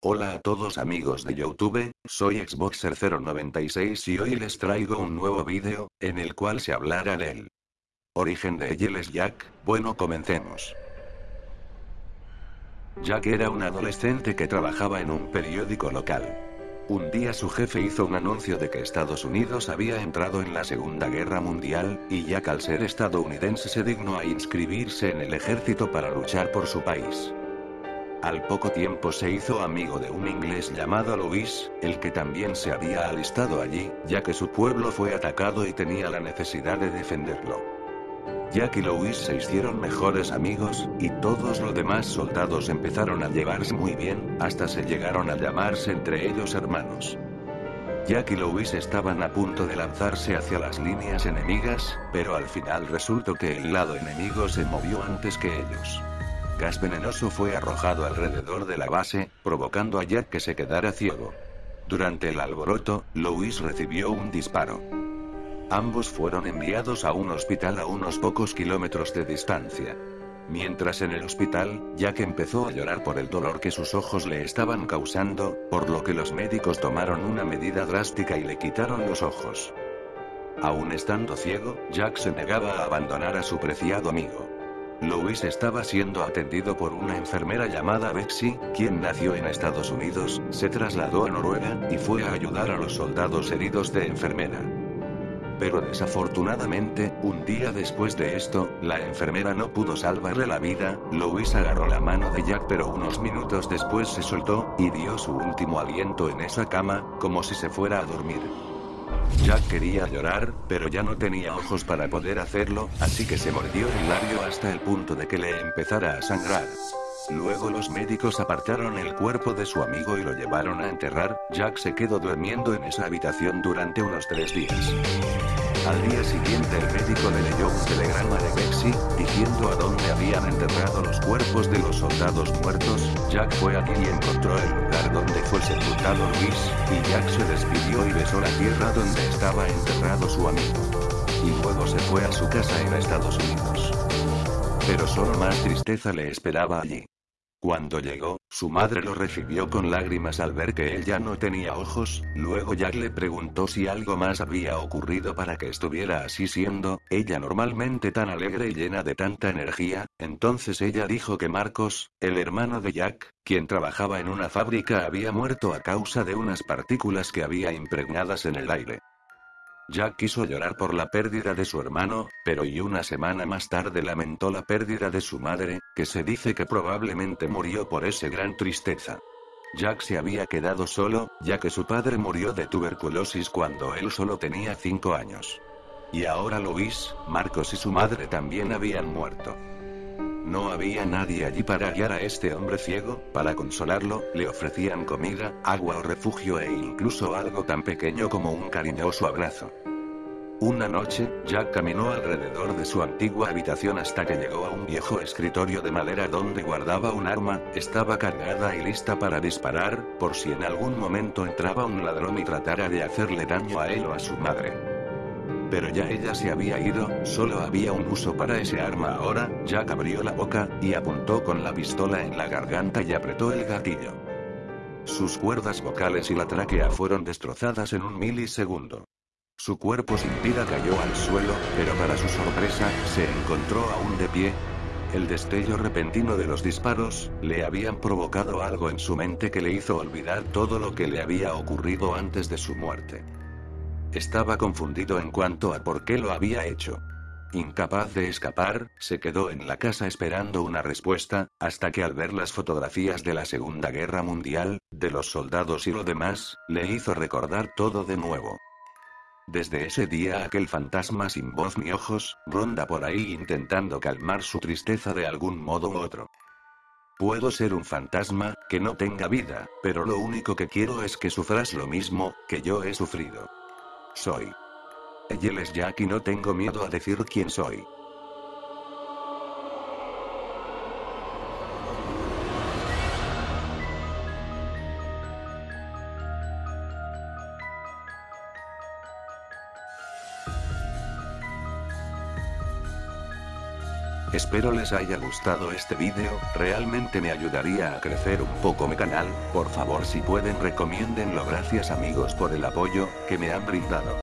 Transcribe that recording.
Hola a todos amigos de Youtube, soy Xboxer096 y hoy les traigo un nuevo vídeo, en el cual se hablará del origen de Giles Jack, bueno comencemos. Jack era un adolescente que trabajaba en un periódico local. Un día su jefe hizo un anuncio de que Estados Unidos había entrado en la Segunda Guerra Mundial, y Jack al ser estadounidense se dignó a inscribirse en el ejército para luchar por su país. Al poco tiempo se hizo amigo de un inglés llamado Louis, el que también se había alistado allí, ya que su pueblo fue atacado y tenía la necesidad de defenderlo. Jack y Louis se hicieron mejores amigos, y todos los demás soldados empezaron a llevarse muy bien, hasta se llegaron a llamarse entre ellos hermanos. Jack y Louis estaban a punto de lanzarse hacia las líneas enemigas, pero al final resultó que el lado enemigo se movió antes que ellos gas venenoso fue arrojado alrededor de la base, provocando a Jack que se quedara ciego. Durante el alboroto, Louis recibió un disparo. Ambos fueron enviados a un hospital a unos pocos kilómetros de distancia. Mientras en el hospital, Jack empezó a llorar por el dolor que sus ojos le estaban causando, por lo que los médicos tomaron una medida drástica y le quitaron los ojos. Aún estando ciego, Jack se negaba a abandonar a su preciado amigo. Louis estaba siendo atendido por una enfermera llamada Betsy, quien nació en Estados Unidos, se trasladó a Noruega, y fue a ayudar a los soldados heridos de enfermera. Pero desafortunadamente, un día después de esto, la enfermera no pudo salvarle la vida, Louis agarró la mano de Jack pero unos minutos después se soltó, y dio su último aliento en esa cama, como si se fuera a dormir. Jack quería llorar, pero ya no tenía ojos para poder hacerlo, así que se mordió el labio hasta el punto de que le empezara a sangrar. Luego los médicos apartaron el cuerpo de su amigo y lo llevaron a enterrar, Jack se quedó durmiendo en esa habitación durante unos tres días. Al día siguiente el médico le leyó un telegrama de Bexy, diciendo a dónde habían enterrado los cuerpos de los soldados muertos, Jack fue allí y encontró el lugar donde fue sepultado Luis, y Jack se despidió y besó la tierra donde estaba enterrado su amigo. Y luego se fue a su casa en Estados Unidos. Pero solo más tristeza le esperaba allí. Cuando llegó, su madre lo recibió con lágrimas al ver que él ya no tenía ojos, luego Jack le preguntó si algo más había ocurrido para que estuviera así siendo, ella normalmente tan alegre y llena de tanta energía, entonces ella dijo que Marcos, el hermano de Jack, quien trabajaba en una fábrica había muerto a causa de unas partículas que había impregnadas en el aire. Jack quiso llorar por la pérdida de su hermano, pero y una semana más tarde lamentó la pérdida de su madre, que se dice que probablemente murió por ese gran tristeza. Jack se había quedado solo, ya que su padre murió de tuberculosis cuando él solo tenía 5 años. Y ahora Luis, Marcos y su madre también habían muerto. No había nadie allí para guiar a este hombre ciego, para consolarlo, le ofrecían comida, agua o refugio e incluso algo tan pequeño como un cariñoso abrazo. Una noche, Jack caminó alrededor de su antigua habitación hasta que llegó a un viejo escritorio de madera donde guardaba un arma, estaba cargada y lista para disparar, por si en algún momento entraba un ladrón y tratara de hacerle daño a él o a su madre. Pero ya ella se había ido, solo había un uso para ese arma ahora, Jack abrió la boca, y apuntó con la pistola en la garganta y apretó el gatillo. Sus cuerdas vocales y la tráquea fueron destrozadas en un milisegundo. Su cuerpo sin vida cayó al suelo, pero para su sorpresa, se encontró aún de pie. El destello repentino de los disparos, le habían provocado algo en su mente que le hizo olvidar todo lo que le había ocurrido antes de su muerte. Estaba confundido en cuanto a por qué lo había hecho. Incapaz de escapar, se quedó en la casa esperando una respuesta, hasta que al ver las fotografías de la Segunda Guerra Mundial, de los soldados y lo demás, le hizo recordar todo de nuevo. Desde ese día aquel fantasma sin voz ni ojos, ronda por ahí intentando calmar su tristeza de algún modo u otro. Puedo ser un fantasma, que no tenga vida, pero lo único que quiero es que sufras lo mismo, que yo he sufrido. Soy. Él es Jack y no tengo miedo a decir quién soy. Espero les haya gustado este vídeo, realmente me ayudaría a crecer un poco mi canal, por favor si pueden recomiéndenlo gracias amigos por el apoyo, que me han brindado.